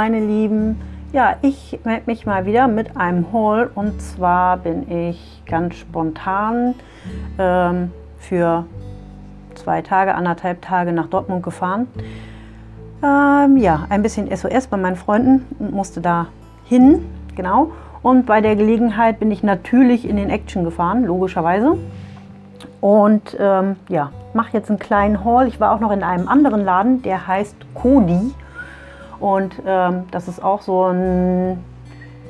meine Lieben, ja, ich melde mich mal wieder mit einem Haul und zwar bin ich ganz spontan ähm, für zwei Tage, anderthalb Tage nach Dortmund gefahren. Ähm, ja, ein bisschen SOS bei meinen Freunden und musste da hin, genau. Und bei der Gelegenheit bin ich natürlich in den Action gefahren, logischerweise. Und ähm, ja, mache jetzt einen kleinen Haul. Ich war auch noch in einem anderen Laden, der heißt Kodi. Und ähm, das ist auch so ein,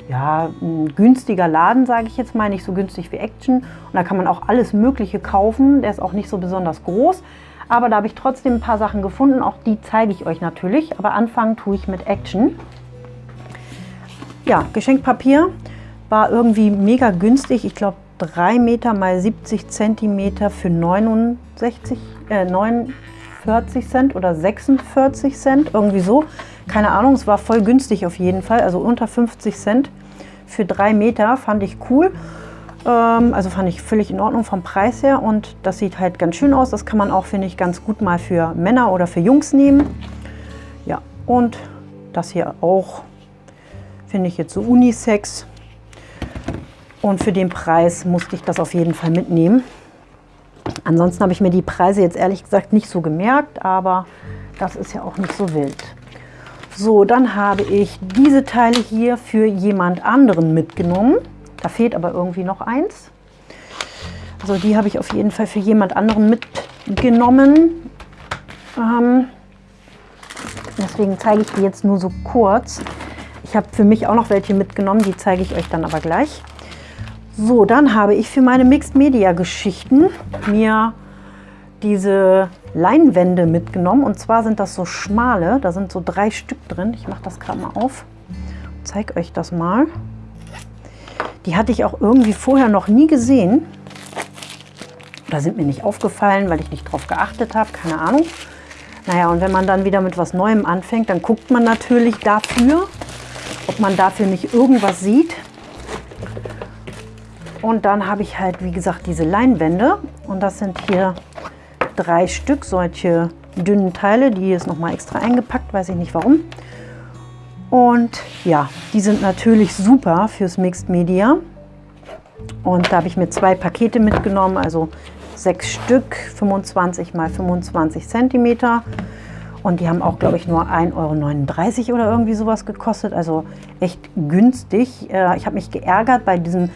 ja, ein günstiger Laden, sage ich jetzt mal, nicht so günstig wie Action. Und da kann man auch alles Mögliche kaufen. Der ist auch nicht so besonders groß. Aber da habe ich trotzdem ein paar Sachen gefunden. Auch die zeige ich euch natürlich. Aber anfangen tue ich mit Action. Ja, Geschenkpapier war irgendwie mega günstig. Ich glaube 3 Meter mal 70 Zentimeter für 69, äh, 49 Cent oder 46 Cent, irgendwie so. Keine Ahnung, es war voll günstig auf jeden Fall, also unter 50 Cent für 3 Meter fand ich cool. Ähm, also fand ich völlig in Ordnung vom Preis her und das sieht halt ganz schön aus. Das kann man auch, finde ich, ganz gut mal für Männer oder für Jungs nehmen. Ja, und das hier auch, finde ich jetzt so Unisex. Und für den Preis musste ich das auf jeden Fall mitnehmen. Ansonsten habe ich mir die Preise jetzt ehrlich gesagt nicht so gemerkt, aber das ist ja auch nicht so wild. So, dann habe ich diese Teile hier für jemand anderen mitgenommen. Da fehlt aber irgendwie noch eins. Also die habe ich auf jeden Fall für jemand anderen mitgenommen. Ähm, deswegen zeige ich die jetzt nur so kurz. Ich habe für mich auch noch welche mitgenommen, die zeige ich euch dann aber gleich. So, dann habe ich für meine Mixed Media Geschichten mir diese Leinwände mitgenommen. Und zwar sind das so schmale, da sind so drei Stück drin. Ich mache das gerade mal auf, zeige euch das mal. Die hatte ich auch irgendwie vorher noch nie gesehen. Da sind mir nicht aufgefallen, weil ich nicht drauf geachtet habe, keine Ahnung. Naja, und wenn man dann wieder mit was Neuem anfängt, dann guckt man natürlich dafür, ob man dafür nicht irgendwas sieht. Und dann habe ich halt, wie gesagt, diese Leinwände. Und das sind hier drei Stück, solche dünnen Teile. Die ist nochmal extra eingepackt, weiß ich nicht warum. Und ja, die sind natürlich super fürs Mixed Media. Und da habe ich mir zwei Pakete mitgenommen, also sechs Stück, 25 mal 25 Zentimeter. Und die haben auch, glaube ich, nur 1,39 Euro oder irgendwie sowas gekostet. Also echt günstig. Äh, ich habe mich geärgert. Bei diesem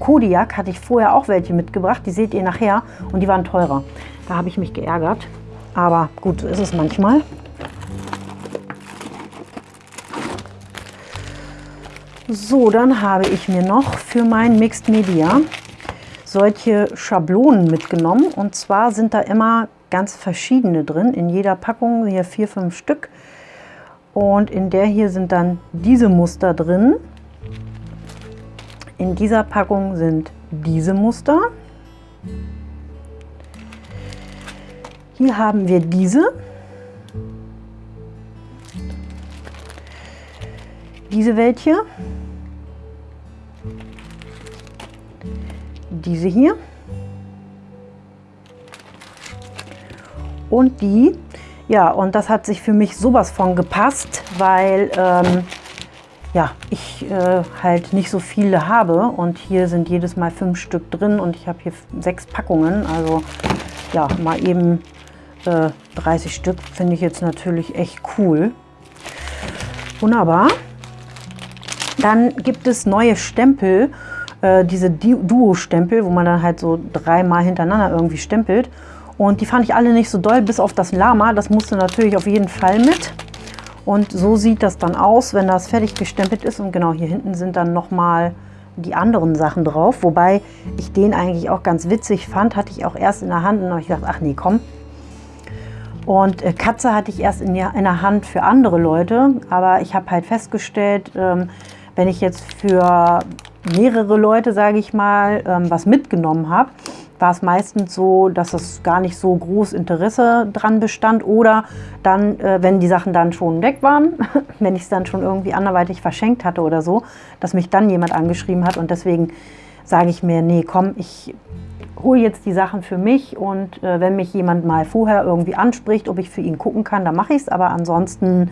Kodiak hatte ich vorher auch welche mitgebracht. Die seht ihr nachher. Und die waren teurer. Da habe ich mich geärgert. Aber gut, so ist es manchmal. So, dann habe ich mir noch für mein Mixed Media solche Schablonen mitgenommen. Und zwar sind da immer ganz verschiedene drin. In jeder Packung hier vier, fünf Stück. Und in der hier sind dann diese Muster drin. In dieser Packung sind diese Muster. Hier haben wir diese. Diese welche. Diese hier. Und die. Ja, und das hat sich für mich sowas von gepasst, weil ähm, ja, ich äh, halt nicht so viele habe und hier sind jedes Mal fünf Stück drin und ich habe hier sechs Packungen, also ja, mal eben äh, 30 Stück finde ich jetzt natürlich echt cool. Wunderbar. Dann gibt es neue Stempel, äh, diese Duo-Stempel, wo man dann halt so dreimal hintereinander irgendwie stempelt. Und die fand ich alle nicht so doll, bis auf das Lama. Das musste natürlich auf jeden Fall mit. Und so sieht das dann aus, wenn das fertig gestempelt ist. Und genau hier hinten sind dann nochmal die anderen Sachen drauf. Wobei ich den eigentlich auch ganz witzig fand. Hatte ich auch erst in der Hand und habe ich gedacht, ach nee, komm. Und äh, Katze hatte ich erst in, in der Hand für andere Leute. Aber ich habe halt festgestellt, ähm, wenn ich jetzt für mehrere Leute, sage ich mal, ähm, was mitgenommen habe, war es meistens so, dass es gar nicht so groß Interesse dran bestand oder dann, äh, wenn die Sachen dann schon weg waren, wenn ich es dann schon irgendwie anderweitig verschenkt hatte oder so, dass mich dann jemand angeschrieben hat und deswegen sage ich mir, nee, komm, ich hole jetzt die Sachen für mich und äh, wenn mich jemand mal vorher irgendwie anspricht, ob ich für ihn gucken kann, dann mache ich es, aber ansonsten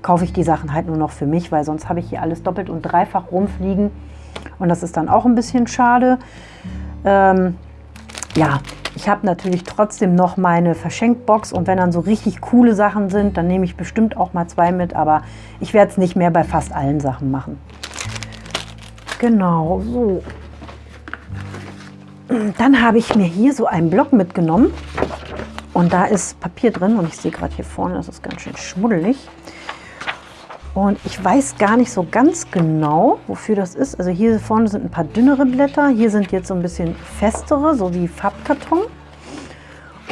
kaufe ich die Sachen halt nur noch für mich, weil sonst habe ich hier alles doppelt und dreifach rumfliegen. Und das ist dann auch ein bisschen schade. Ähm, ja, ich habe natürlich trotzdem noch meine Verschenkbox und wenn dann so richtig coole Sachen sind, dann nehme ich bestimmt auch mal zwei mit, aber ich werde es nicht mehr bei fast allen Sachen machen. Genau, so. Dann habe ich mir hier so einen Block mitgenommen und da ist Papier drin und ich sehe gerade hier vorne, das ist ganz schön schmuddelig. Und ich weiß gar nicht so ganz genau, wofür das ist. Also hier vorne sind ein paar dünnere Blätter. Hier sind jetzt so ein bisschen festere, so wie Farbkarton.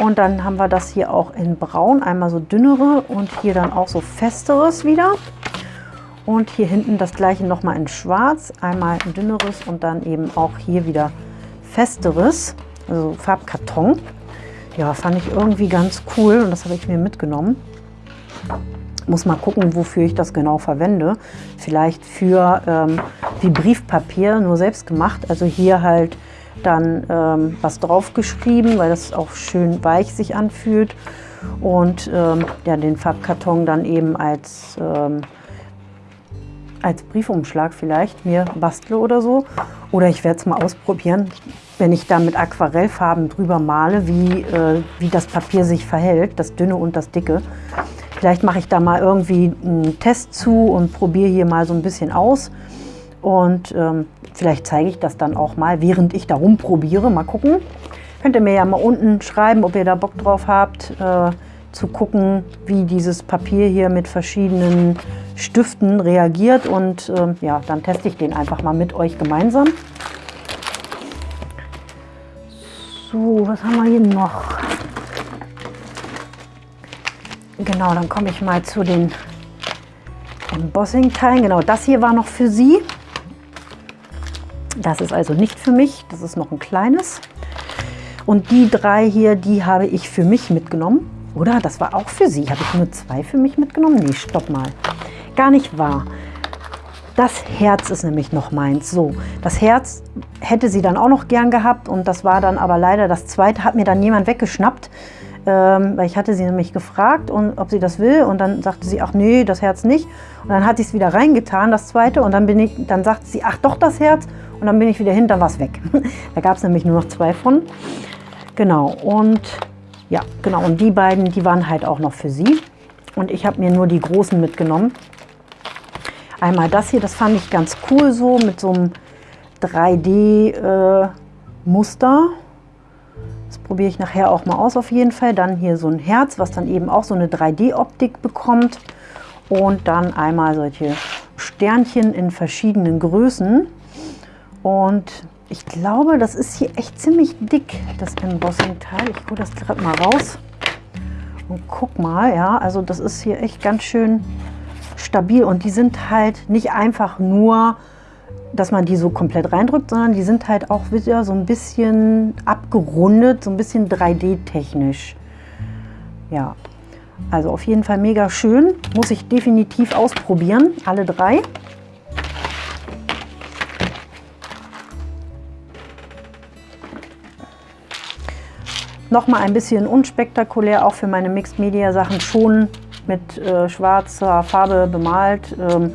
Und dann haben wir das hier auch in braun, einmal so dünnere und hier dann auch so festeres wieder. Und hier hinten das gleiche nochmal in schwarz, einmal ein dünneres und dann eben auch hier wieder festeres, also Farbkarton. Ja, fand ich irgendwie ganz cool und das habe ich mir mitgenommen. Muss mal gucken, wofür ich das genau verwende. Vielleicht für ähm, wie Briefpapier, nur selbst gemacht. Also hier halt dann ähm, was draufgeschrieben, weil das auch schön weich sich anfühlt. Und ähm, ja, den Farbkarton dann eben als, ähm, als Briefumschlag vielleicht mir bastle oder so. Oder ich werde es mal ausprobieren, wenn ich da mit Aquarellfarben drüber male, wie, äh, wie das Papier sich verhält, das dünne und das dicke. Vielleicht mache ich da mal irgendwie einen Test zu und probiere hier mal so ein bisschen aus. Und ähm, vielleicht zeige ich das dann auch mal, während ich da rumprobiere. Mal gucken. Könnt ihr mir ja mal unten schreiben, ob ihr da Bock drauf habt, äh, zu gucken, wie dieses Papier hier mit verschiedenen Stiften reagiert. Und äh, ja, dann teste ich den einfach mal mit euch gemeinsam. So, was haben wir hier noch? Genau, dann komme ich mal zu den Embossing-Teilen. Genau, das hier war noch für Sie. Das ist also nicht für mich, das ist noch ein kleines. Und die drei hier, die habe ich für mich mitgenommen. Oder? Das war auch für Sie. Habe ich nur zwei für mich mitgenommen? Nee, stopp mal. Gar nicht wahr. Das Herz ist nämlich noch meins. So, das Herz hätte sie dann auch noch gern gehabt und das war dann aber leider das zweite, hat mir dann jemand weggeschnappt, ähm, weil ich hatte sie nämlich gefragt, und, ob sie das will und dann sagte sie, ach nee, das Herz nicht. Und dann hat sie es wieder reingetan, das zweite, und dann, bin ich, dann sagte sie, ach doch, das Herz. Und dann bin ich wieder hin, dann war es weg. da gab es nämlich nur noch zwei von. Genau, und ja, genau, und die beiden, die waren halt auch noch für sie. Und ich habe mir nur die großen mitgenommen. Einmal das hier, das fand ich ganz cool so mit so einem 3D-Muster. Äh, probiere ich nachher auch mal aus auf jeden Fall. Dann hier so ein Herz, was dann eben auch so eine 3D-Optik bekommt. Und dann einmal solche Sternchen in verschiedenen Größen. Und ich glaube, das ist hier echt ziemlich dick, das Embossing-Teil. Ich hole das gerade mal raus und guck mal. Ja, also das ist hier echt ganz schön stabil und die sind halt nicht einfach nur, dass man die so komplett reindrückt, sondern die sind halt auch wieder so ein bisschen abgerundet, so ein bisschen 3D-technisch. Ja, also auf jeden Fall mega schön. Muss ich definitiv ausprobieren, alle drei. Nochmal ein bisschen unspektakulär, auch für meine Mixed Media Sachen schon mit äh, schwarzer Farbe bemalt, ähm,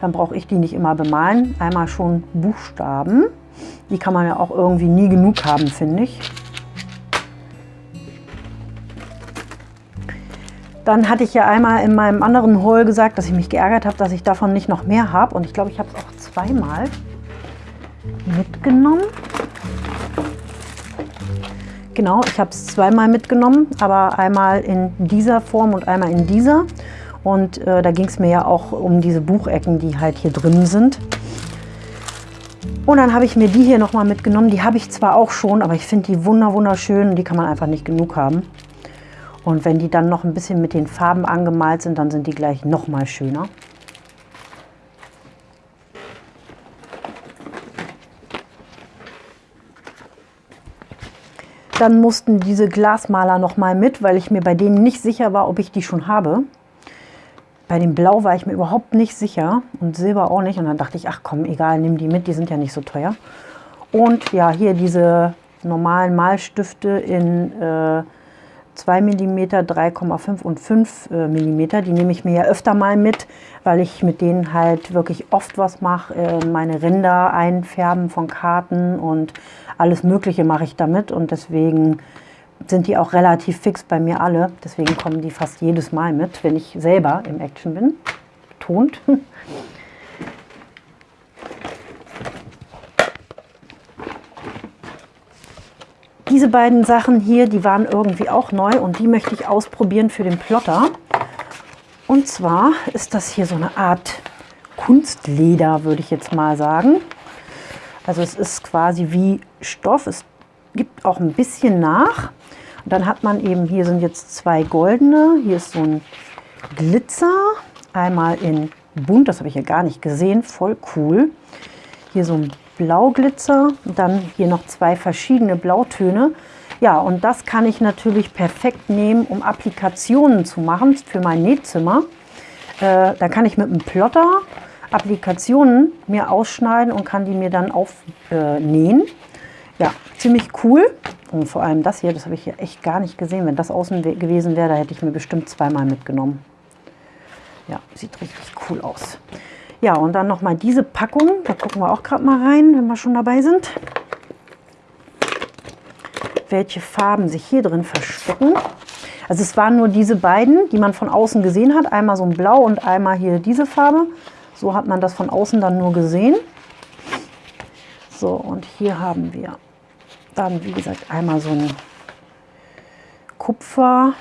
dann brauche ich die nicht immer bemalen. Einmal schon Buchstaben. Die kann man ja auch irgendwie nie genug haben, finde ich. Dann hatte ich ja einmal in meinem anderen Haul gesagt, dass ich mich geärgert habe, dass ich davon nicht noch mehr habe. Und ich glaube, ich habe es auch zweimal mitgenommen. Genau, ich habe es zweimal mitgenommen, aber einmal in dieser Form und einmal in dieser. Und äh, da ging es mir ja auch um diese Buchecken, die halt hier drin sind. Und dann habe ich mir die hier nochmal mitgenommen. Die habe ich zwar auch schon, aber ich finde die wunder wunderschön. Die kann man einfach nicht genug haben. Und wenn die dann noch ein bisschen mit den Farben angemalt sind, dann sind die gleich noch mal schöner. Dann mussten diese Glasmaler noch mal mit, weil ich mir bei denen nicht sicher war, ob ich die schon habe. Bei dem Blau war ich mir überhaupt nicht sicher und Silber auch nicht. Und dann dachte ich, ach komm, egal, nimm die mit, die sind ja nicht so teuer. Und ja, hier diese normalen Malstifte in äh, 2 mm, 3,5 und 5 äh, mm. Die nehme ich mir ja öfter mal mit, weil ich mit denen halt wirklich oft was mache. Äh, meine Ränder einfärben von Karten und alles Mögliche mache ich damit. Und deswegen sind die auch relativ fix bei mir alle. Deswegen kommen die fast jedes Mal mit, wenn ich selber im Action bin. Betont. Diese beiden Sachen hier, die waren irgendwie auch neu und die möchte ich ausprobieren für den Plotter. Und zwar ist das hier so eine Art Kunstleder, würde ich jetzt mal sagen. Also es ist quasi wie Stoff, es gibt auch ein bisschen nach. Und dann hat man eben, hier sind jetzt zwei goldene, hier ist so ein Glitzer, einmal in bunt, das habe ich ja gar nicht gesehen, voll cool. Hier so ein Blauglitzer dann hier noch zwei verschiedene Blautöne. Ja, und das kann ich natürlich perfekt nehmen, um Applikationen zu machen für mein Nähzimmer. Äh, da kann ich mit einem Plotter Applikationen mir ausschneiden und kann die mir dann aufnähen. Äh, ja, ziemlich cool. Und vor allem das hier, das habe ich hier echt gar nicht gesehen. Wenn das außen gewesen wäre, da hätte ich mir bestimmt zweimal mitgenommen. Ja, sieht richtig cool aus. Ja, und dann nochmal diese Packung. Da gucken wir auch gerade mal rein, wenn wir schon dabei sind. Welche Farben sich hier drin verstecken. Also es waren nur diese beiden, die man von außen gesehen hat. Einmal so ein Blau und einmal hier diese Farbe. So hat man das von außen dann nur gesehen. So, und hier haben wir dann, wie gesagt, einmal so ein Kupfer.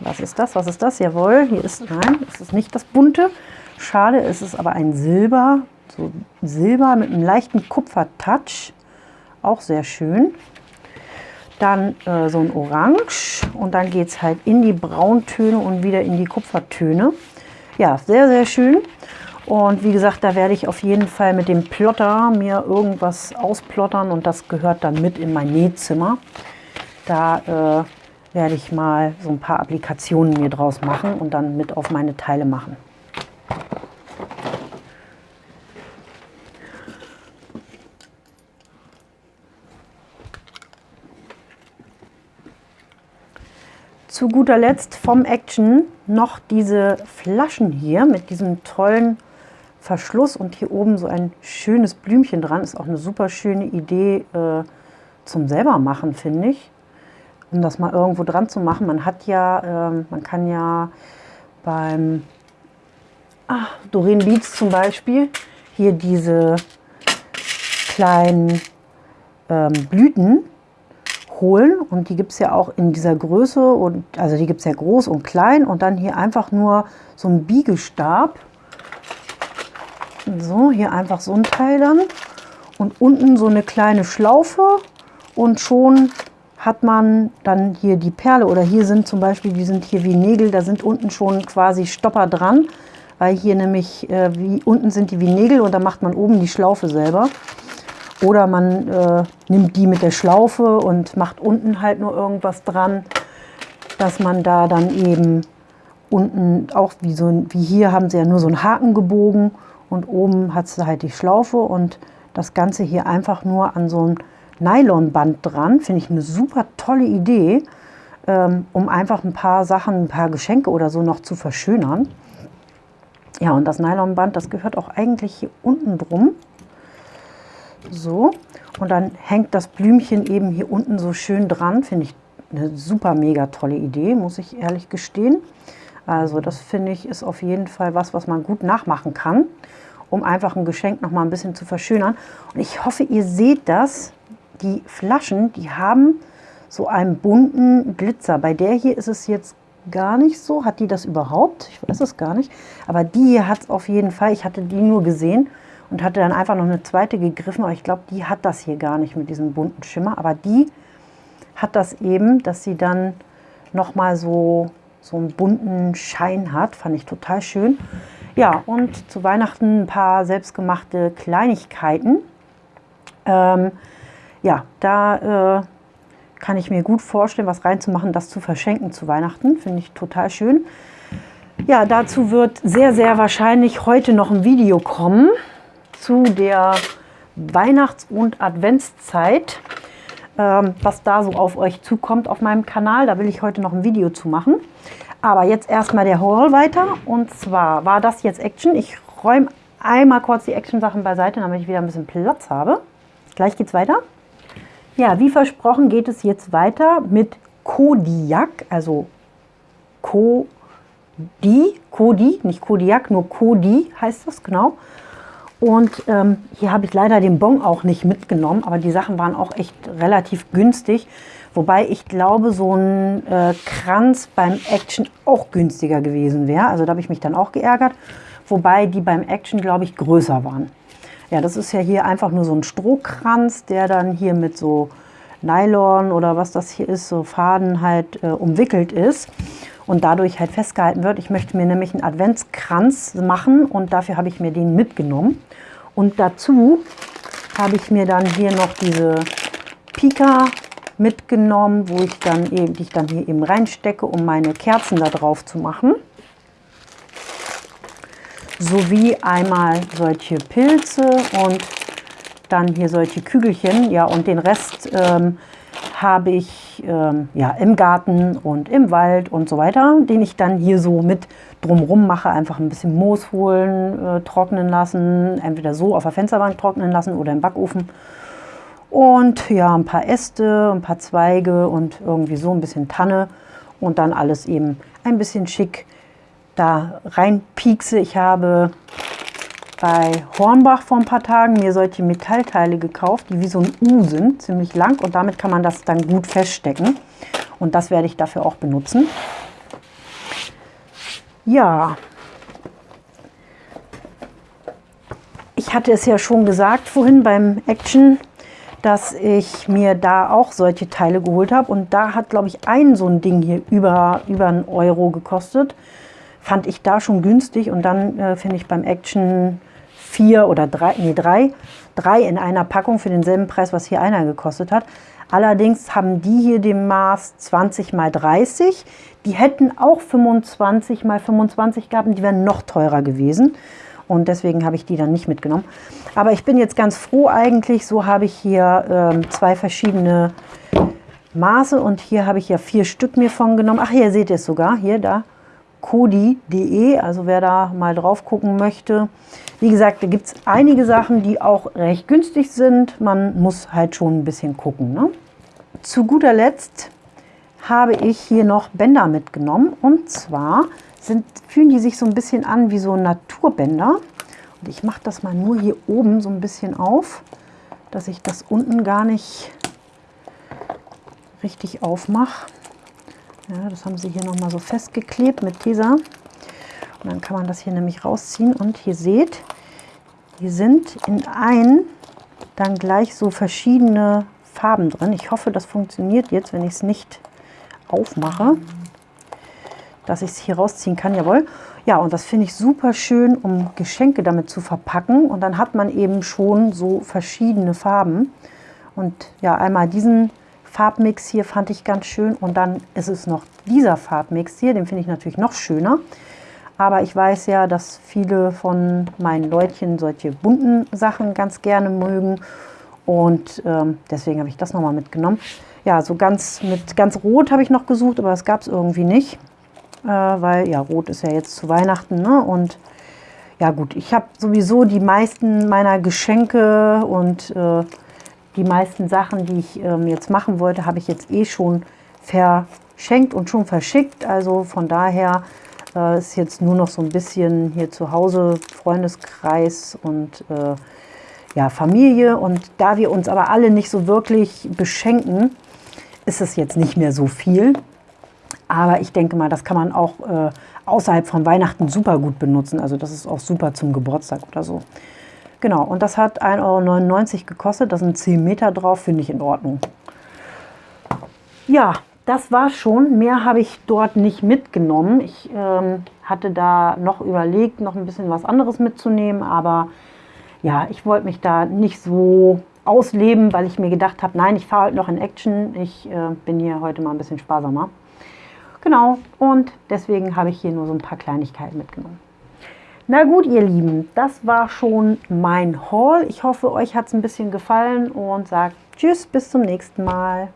Was ist das? Was ist das? Jawohl, hier ist, nein, es ist nicht das bunte. Schade, es ist aber ein Silber, so Silber mit einem leichten Kupfertouch, auch sehr schön. Dann äh, so ein Orange und dann geht es halt in die Brauntöne und wieder in die Kupfertöne. Ja, sehr, sehr schön. Und wie gesagt, da werde ich auf jeden Fall mit dem Plotter mir irgendwas ausplottern und das gehört dann mit in mein Nähzimmer. Da äh, werde ich mal so ein paar Applikationen mir draus machen und dann mit auf meine Teile machen. Zu guter Letzt vom Action noch diese Flaschen hier mit diesem tollen Verschluss und hier oben so ein schönes Blümchen dran. Ist auch eine super schöne Idee äh, zum selber machen, finde ich. Um das mal irgendwo dran zu machen. Man hat ja, äh, man kann ja beim ah, Doreen Beats zum Beispiel hier diese kleinen ähm, Blüten holen und die gibt es ja auch in dieser Größe und also die gibt es ja groß und klein und dann hier einfach nur so ein Biegestab. So, hier einfach so ein Teil dann. Und unten so eine kleine Schlaufe. Und schon hat man dann hier die Perle. Oder hier sind zum Beispiel, die sind hier wie Nägel, da sind unten schon quasi Stopper dran, weil hier nämlich, äh, wie unten sind die wie Nägel und da macht man oben die Schlaufe selber. Oder man äh, nimmt die mit der Schlaufe und macht unten halt nur irgendwas dran, dass man da dann eben unten auch wie so wie hier haben sie ja nur so einen Haken gebogen und oben hat sie halt die Schlaufe und das Ganze hier einfach nur an so ein Nylonband dran. Finde ich eine super tolle Idee, ähm, um einfach ein paar Sachen, ein paar Geschenke oder so noch zu verschönern. Ja, und das Nylonband, das gehört auch eigentlich hier unten drum. So, und dann hängt das Blümchen eben hier unten so schön dran. Finde ich eine super mega tolle Idee, muss ich ehrlich gestehen. Also das finde ich ist auf jeden Fall was, was man gut nachmachen kann, um einfach ein Geschenk noch mal ein bisschen zu verschönern. Und ich hoffe, ihr seht das. Die Flaschen, die haben so einen bunten Glitzer. Bei der hier ist es jetzt gar nicht so. Hat die das überhaupt? Ich weiß es gar nicht. Aber die hier hat es auf jeden Fall. Ich hatte die nur gesehen und hatte dann einfach noch eine zweite gegriffen, aber ich glaube, die hat das hier gar nicht mit diesem bunten Schimmer, aber die hat das eben, dass sie dann nochmal so, so einen bunten Schein hat, fand ich total schön. Ja, und zu Weihnachten ein paar selbstgemachte Kleinigkeiten. Ähm, ja, da äh, kann ich mir gut vorstellen, was reinzumachen, das zu verschenken zu Weihnachten, finde ich total schön. Ja, dazu wird sehr, sehr wahrscheinlich heute noch ein Video kommen zu der Weihnachts- und Adventszeit. Ähm, was da so auf euch zukommt auf meinem Kanal. Da will ich heute noch ein Video zu machen. Aber jetzt erstmal der Haul weiter. Und zwar war das jetzt Action. Ich räume einmal kurz die Action-Sachen beiseite, damit ich wieder ein bisschen Platz habe. Gleich geht's weiter. Ja, wie versprochen geht es jetzt weiter mit Kodiak, also Kodi, Kodi, nicht Kodiak, nur Kodi heißt das, genau. Und ähm, hier habe ich leider den Bon auch nicht mitgenommen, aber die Sachen waren auch echt relativ günstig. Wobei ich glaube, so ein äh, Kranz beim Action auch günstiger gewesen wäre. Also da habe ich mich dann auch geärgert. Wobei die beim Action, glaube ich, größer waren. Ja, das ist ja hier einfach nur so ein Strohkranz, der dann hier mit so Nylon oder was das hier ist, so Faden halt äh, umwickelt ist und dadurch halt festgehalten wird. Ich möchte mir nämlich einen Adventskranz machen und dafür habe ich mir den mitgenommen. Und dazu habe ich mir dann hier noch diese Pika mitgenommen, wo ich dann eben, die ich dann hier eben reinstecke, um meine Kerzen da drauf zu machen. Sowie einmal solche Pilze und dann hier solche Kügelchen. Ja, und den Rest ähm, habe ich ähm, ja, im Garten und im Wald und so weiter, den ich dann hier so mit drumrum mache. Einfach ein bisschen Moos holen, äh, trocknen lassen, entweder so auf der Fensterbank trocknen lassen oder im Backofen. Und ja, ein paar Äste, ein paar Zweige und irgendwie so ein bisschen Tanne und dann alles eben ein bisschen schick da reinpiekse. Ich habe bei Hornbach vor ein paar Tagen mir solche Metallteile gekauft, die wie so ein U sind, ziemlich lang und damit kann man das dann gut feststecken. Und das werde ich dafür auch benutzen. Ja, ich hatte es ja schon gesagt vorhin beim Action, dass ich mir da auch solche Teile geholt habe. Und da hat, glaube ich, ein so ein Ding hier über, über einen Euro gekostet. Fand ich da schon günstig. Und dann äh, finde ich beim Action vier oder drei, nee, drei, drei in einer Packung für denselben Preis, was hier einer gekostet hat. Allerdings haben die hier den Maß 20 mal 30. Die hätten auch 25 mal 25 gehabt und die wären noch teurer gewesen. Und deswegen habe ich die dann nicht mitgenommen. Aber ich bin jetzt ganz froh eigentlich. So habe ich hier ähm, zwei verschiedene Maße und hier habe ich ja vier Stück mir von genommen. Ach, hier seht ihr es sogar. Hier, da. Kodi.de, also wer da mal drauf gucken möchte. Wie gesagt, da gibt es einige Sachen, die auch recht günstig sind. Man muss halt schon ein bisschen gucken. Ne? Zu guter Letzt habe ich hier noch Bänder mitgenommen. Und zwar sind, fühlen die sich so ein bisschen an wie so Naturbänder. Und ich mache das mal nur hier oben so ein bisschen auf, dass ich das unten gar nicht richtig aufmache. Ja, das haben sie hier nochmal so festgeklebt mit Tesa. Und dann kann man das hier nämlich rausziehen. Und ihr seht, hier sind in ein dann gleich so verschiedene Farben drin. Ich hoffe, das funktioniert jetzt, wenn ich es nicht aufmache, dass ich es hier rausziehen kann. Jawohl. Ja, und das finde ich super schön, um Geschenke damit zu verpacken. Und dann hat man eben schon so verschiedene Farben. Und ja, einmal diesen Farbmix hier fand ich ganz schön. Und dann ist es noch dieser Farbmix hier, den finde ich natürlich noch schöner. Aber ich weiß ja, dass viele von meinen Leutchen solche bunten Sachen ganz gerne mögen. Und ähm, deswegen habe ich das nochmal mitgenommen. Ja, so ganz mit ganz Rot habe ich noch gesucht, aber das gab es irgendwie nicht. Äh, weil ja, Rot ist ja jetzt zu Weihnachten. Ne? Und ja gut, ich habe sowieso die meisten meiner Geschenke und äh, die meisten Sachen, die ich ähm, jetzt machen wollte, habe ich jetzt eh schon verschenkt und schon verschickt. Also von daher äh, ist jetzt nur noch so ein bisschen hier zu Hause Freundeskreis und äh, ja, Familie. Und da wir uns aber alle nicht so wirklich beschenken, ist es jetzt nicht mehr so viel. Aber ich denke mal, das kann man auch äh, außerhalb von Weihnachten super gut benutzen. Also das ist auch super zum Geburtstag oder so. Genau, und das hat 1,99 Euro gekostet. Da sind 10 Meter drauf, finde ich in Ordnung. Ja, das war schon. Mehr habe ich dort nicht mitgenommen. Ich ähm, hatte da noch überlegt, noch ein bisschen was anderes mitzunehmen. Aber ja, ich wollte mich da nicht so ausleben, weil ich mir gedacht habe, nein, ich fahre heute noch in Action. Ich äh, bin hier heute mal ein bisschen sparsamer. Genau, und deswegen habe ich hier nur so ein paar Kleinigkeiten mitgenommen. Na gut, ihr Lieben, das war schon mein Haul. Ich hoffe, euch hat es ein bisschen gefallen und sagt Tschüss, bis zum nächsten Mal.